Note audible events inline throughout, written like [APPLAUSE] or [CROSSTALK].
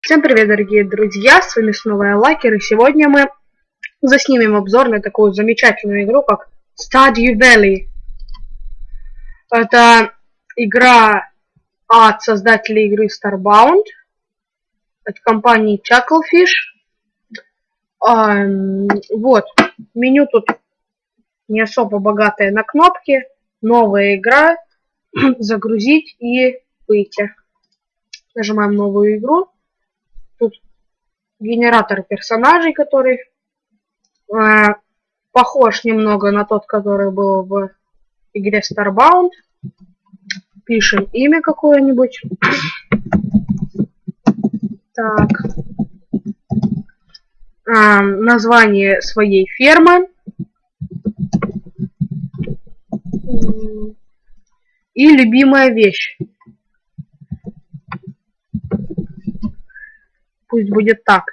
Всем привет, дорогие друзья, с вами снова я, Лакер, и сегодня мы заснимем обзор на такую замечательную игру, как Stardew Valley. Это игра от создателей игры Starbound, от компании Chucklefish. А, вот, меню тут не особо богатое на кнопки, новая игра, [CLEARS THROAT] загрузить и выйти. Нажимаем новую игру. Тут генератор персонажей, который э, похож немного на тот, который был в игре Starbound. Пишем имя какое-нибудь. Так. Э, название своей фермы. И любимая вещь. Пусть будет так.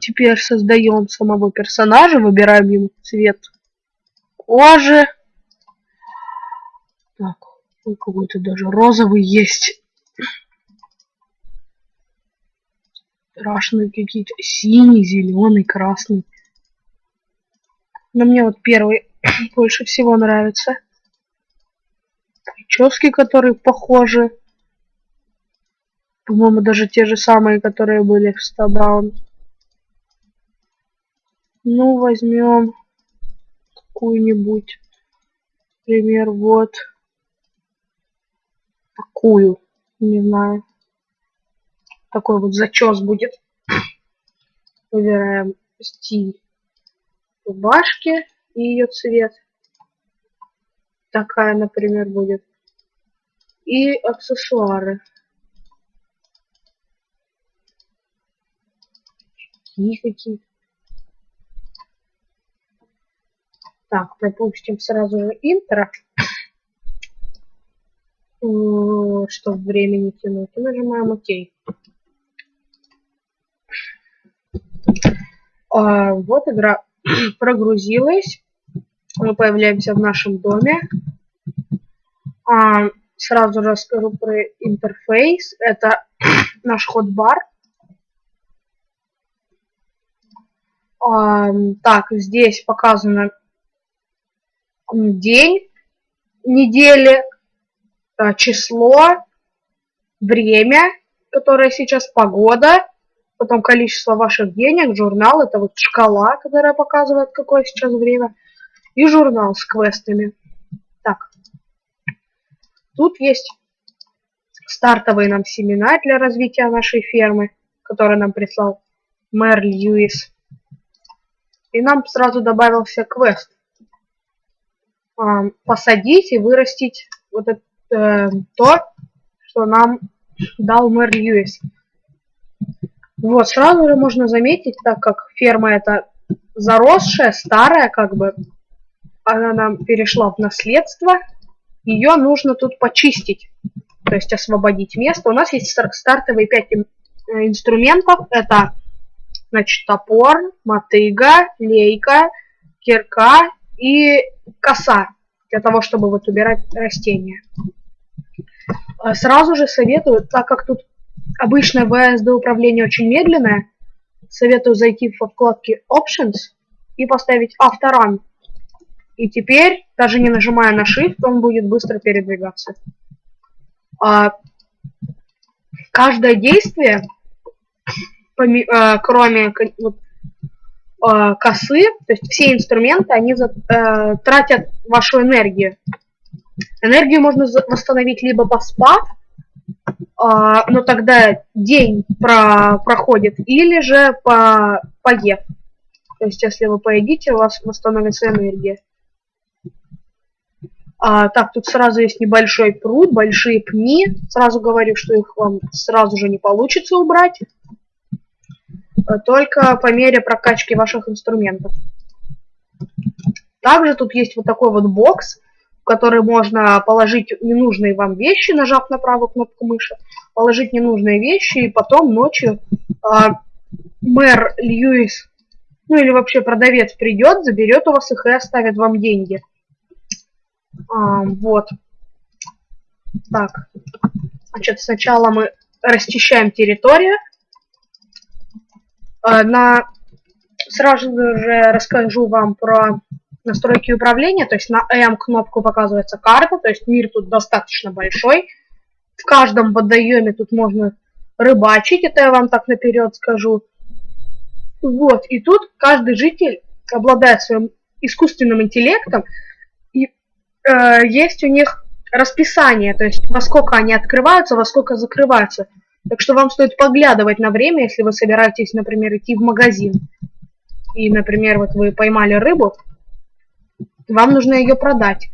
Теперь создаем самого персонажа, выбираем ему цвет кожи. Так, какой-то даже розовый есть. Страшные какие-то. Синий, зеленый, красный. Но мне вот первый [CLEARS THROAT] больше всего нравится. Прически, которые похожи. По-моему, даже те же самые, которые были в Starbound. Ну, возьмем какую-нибудь. Например, вот такую. Не знаю. Такой вот зачес будет. [COUGHS] Выбираем стиль рубашки и ее цвет. Такая, например, будет. И аксессуары. Такие какие-то. Так, пропустим сразу же интро. [COUGHS] Чтобы времени тянуть. И нажимаем ОК. А, вот игра [COUGHS] прогрузилась. Мы появляемся в нашем доме. А, сразу расскажу про интерфейс. Это [COUGHS] наш хот-бар. Так, здесь показано день недели, а, число, время, которое сейчас, погода, потом количество ваших денег, журнал, это вот шкала, которая показывает, какое сейчас время, и журнал с квестами. Так, тут есть стартовые нам семена для развития нашей фермы, которые нам прислал мэр Льюис. И нам сразу добавился квест. Посадить и вырастить вот это, э, то, что нам дал мэр Льюис. Вот, сразу же можно заметить, так как ферма это заросшая, старая, как бы, она нам перешла в наследство, ее нужно тут почистить, то есть освободить место. У нас есть стартовые 5 э, инструментов, это Значит, топор, мотыга, лейка, кирка и коса для того, чтобы вот убирать растения. А сразу же советую, так как тут обычное VSD управление очень медленное, советую зайти во вкладки Options и поставить Авторан. И теперь, даже не нажимая на Shift, он будет быстро передвигаться. А, каждое действие Э, кроме вот, э, косы, то есть все инструменты, они э, тратят вашу энергию. Энергию можно восстановить либо поспав, но тогда день про проходит, или же по поев. То есть, если вы поедите, у вас восстановится энергия. А, так, тут сразу есть небольшой пруд, большие пни. Сразу говорю, что их вам сразу же не получится убрать. Только по мере прокачки ваших инструментов. Также тут есть вот такой вот бокс, в который можно положить ненужные вам вещи, нажав на правую кнопку мыши, положить ненужные вещи, и потом ночью э, мэр Льюис, ну или вообще продавец придет, заберет у вас их и оставит вам деньги. А, вот. Так. Значит, сначала мы расчищаем территорию. Э, на... Сразу же расскажу вам про настройки управления. То есть на M кнопку показывается карта, то есть мир тут достаточно большой. В каждом водоеме тут можно рыбачить, это я вам так наперед скажу. Вот, и тут каждый житель обладает своим искусственным интеллектом, и э, есть у них расписание, то есть во сколько они открываются, во сколько закрываются. Так что вам стоит поглядывать на время, если вы собираетесь, например, идти в магазин. И, например, вот вы поймали рыбу, вам нужно ее продать.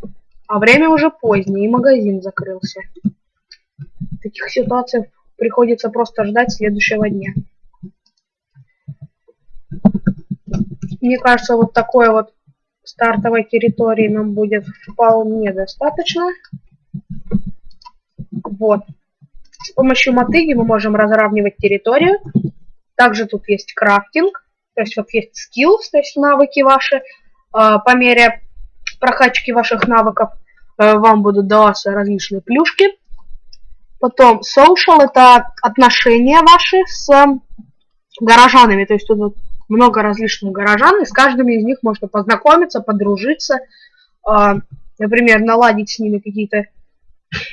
А время уже позднее, и магазин закрылся. В таких ситуациях приходится просто ждать следующего дня. Мне кажется, вот такой вот стартовой территории нам будет вполне достаточно. Вот. С помощью мотыги мы можем разравнивать территорию. Также тут есть крафтинг. То есть вот есть skills, то есть навыки ваши. А, по мере прокачки ваших навыков э, вам будут даваться различные плюшки. Потом social это отношения ваши с горожанами. То есть тут много различных горожан, и с каждым из них можно познакомиться, подружиться, а, например, наладить с ними какие-то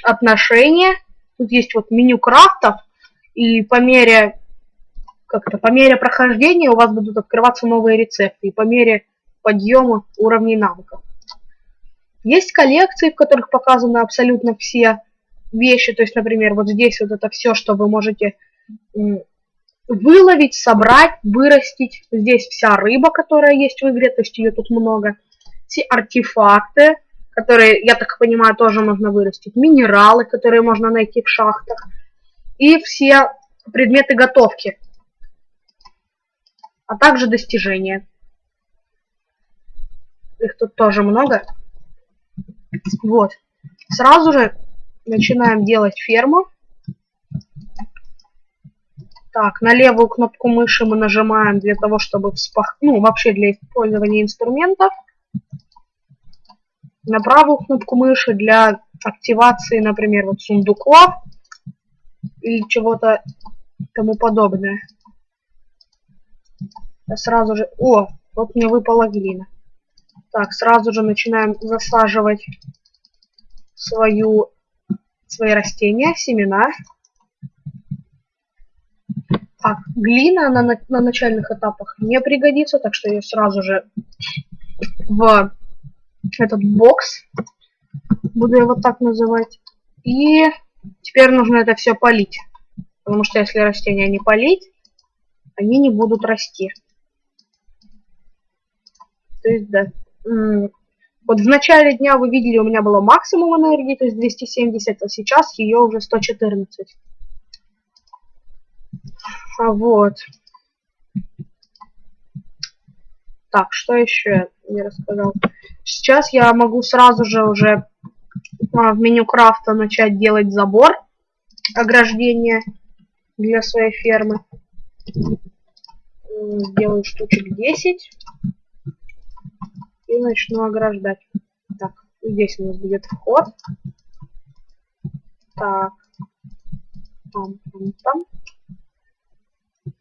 отношения. Тут есть вот меню крафтов, и по мере как-то по мере прохождения у вас будут открываться новые рецепты, и по мере подъема уровней навыков. Есть коллекции, в которых показаны абсолютно все вещи, то есть, например, вот здесь вот это все, что вы можете выловить, собрать, вырастить. Здесь вся рыба, которая есть в игре, то есть ее тут много. Все артефакты, которые, я так понимаю, тоже можно вырастить. Минералы, которые можно найти в шахтах. И все предметы готовки. А также достижения. Их тут тоже много. Вот. Сразу же начинаем делать ферму. Так, на левую кнопку мыши мы нажимаем для того, чтобы вспах... Ну, вообще для использования инструментов. На правую кнопку мыши для активации, например, вот сундуков или чего-то тому подобное. Я сразу же... О, вот мне выпала глина. Так, сразу же начинаем засаживать свою, свои растения, семена. Так, глина на, на, на начальных этапах не пригодится, так что ее сразу же в этот бокс, буду его так называть. И теперь нужно это все полить, потому что если растения не полить, они не будут расти. То есть, да. Вот в начале дня вы видели, у меня было максимум энергии, то есть 270, а сейчас ее уже 114. А вот. Так, что еще я рассказал? Сейчас я могу сразу же уже а, в меню крафта начать делать забор, ограждение для своей фермы. Сделаю штучек 10 и начну ограждать. Так, здесь у нас будет вход. Так. Там, там, там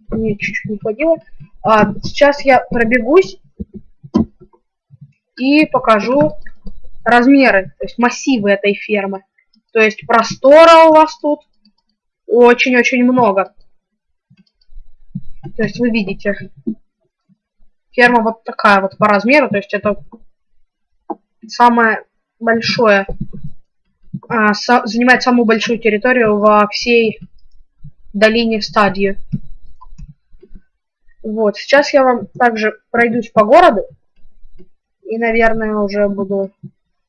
мне чуть-чуть не хватило. А, сейчас я пробегусь и покажу размеры, то есть массивы этой фермы. То есть простора у вас тут очень-очень много. То есть вы видите, ферма вот такая вот по размеру, то есть это самое большое, а, со, занимает самую большую территорию во всей долине стадии. Вот, сейчас я вам также пройдусь по городу. И, наверное, уже буду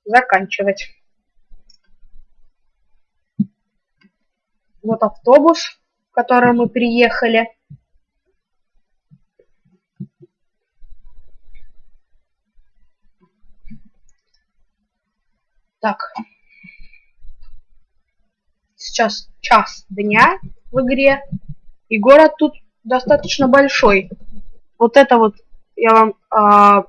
заканчивать. Вот автобус, в который мы приехали. Так. Сейчас час дня в игре. И город тут достаточно большой. Вот это вот я вам а,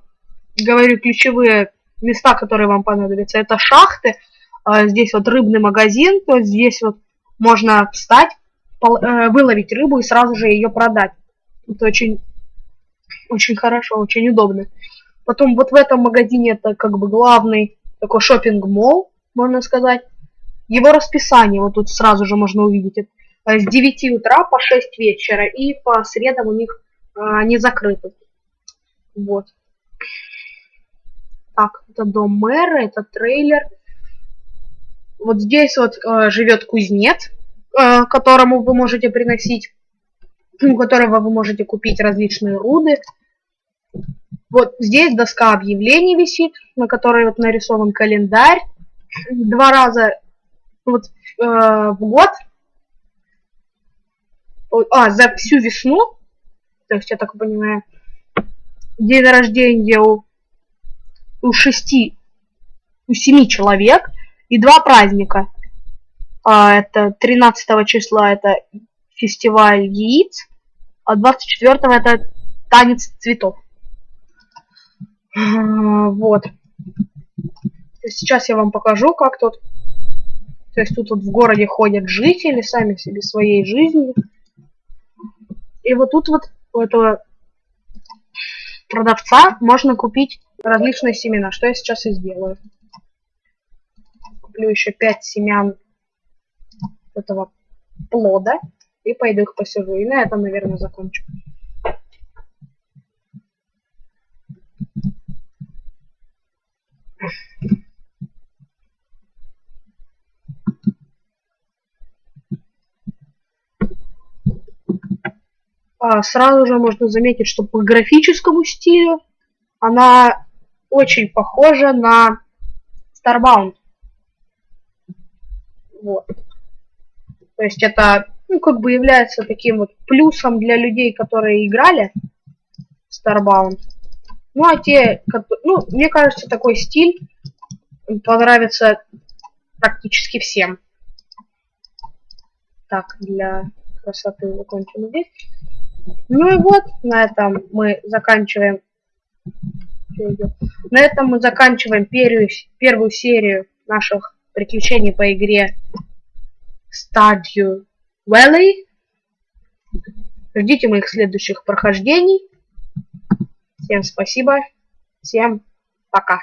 говорю ключевые места, которые вам понадобятся. Это шахты, а, здесь вот рыбный магазин, то есть здесь вот можно встать, пол, э, выловить рыбу и сразу же ее продать. Это очень, очень хорошо, очень удобно. Потом вот в этом магазине это как бы главный такой шопинг мол можно сказать. Его расписание вот тут сразу же можно увидеть. С 9 утра по 6 вечера. И по средам у них а, они закрыты. Вот. Так, это дом мэра, это трейлер. Вот здесь вот э, живет кузнец, э, которому вы можете приносить, у которого вы можете купить различные руды. Вот здесь доска объявлений висит, на которой вот нарисован календарь. Два раза вот, э, в год. А, за всю весну. То есть, я так понимаю, день рождения у, у шести, у семи человек и два праздника. А, это 13 числа это фестиваль яиц, а 24 это танец цветов. Вот. Сейчас я вам покажу, как тут. То есть тут вот в городе ходят жители, сами себе своей жизнью. И вот тут вот у этого продавца можно купить различные семена, что я сейчас и сделаю. Куплю еще 5 семян этого плода и пойду их посижу. И на этом, наверное, закончу. А, сразу же можно заметить, что по графическому стилю она очень похожа на Starbound. Вот. То есть это, ну, как бы является таким вот плюсом для людей, которые играли Starbound. Ну, а те, как, ну, мне кажется, такой стиль понравится практически всем. Так, для красоты закончим здесь. Ну и вот, на этом мы заканчиваем. На этом мы заканчиваем первую, первую серию наших приключений по игре Stardew Valley. Ждите моих следующих прохождений. Всем спасибо. Всем пока.